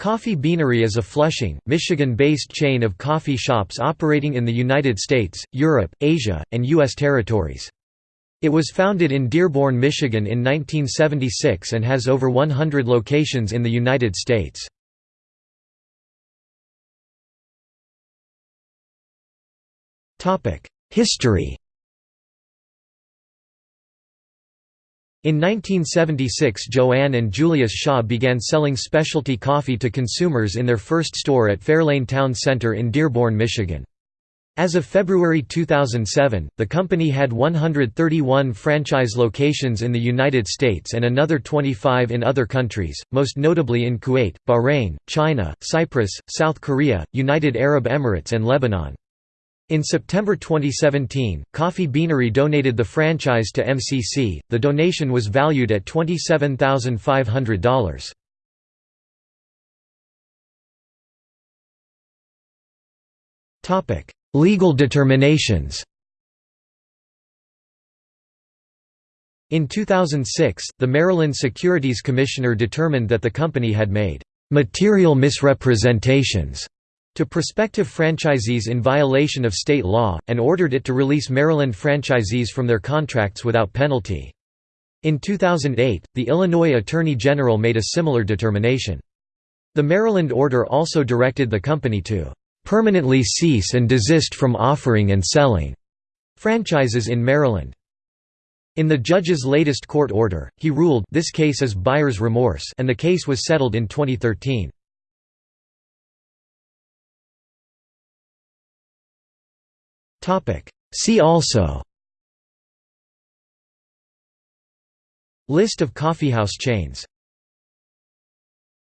Coffee Beanery is a Flushing, Michigan-based chain of coffee shops operating in the United States, Europe, Asia, and U.S. territories. It was founded in Dearborn, Michigan in 1976 and has over 100 locations in the United States. History In 1976 Joanne and Julius Shaw began selling specialty coffee to consumers in their first store at Fairlane Town Center in Dearborn, Michigan. As of February 2007, the company had 131 franchise locations in the United States and another 25 in other countries, most notably in Kuwait, Bahrain, China, Cyprus, South Korea, United Arab Emirates and Lebanon. In September 2017, Coffee Beanery donated the franchise to MCC. The donation was valued at $27,500. Topic: Legal determinations. In 2006, the Maryland Securities Commissioner determined that the company had made material misrepresentations to prospective franchisees in violation of state law, and ordered it to release Maryland franchisees from their contracts without penalty. In 2008, the Illinois Attorney General made a similar determination. The Maryland order also directed the company to "...permanently cease and desist from offering and selling." franchises in Maryland. In the judge's latest court order, he ruled this case is buyer's remorse and the case was settled in 2013. See also. List of coffeehouse chains